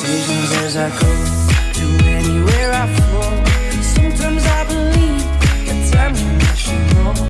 decisions as I go.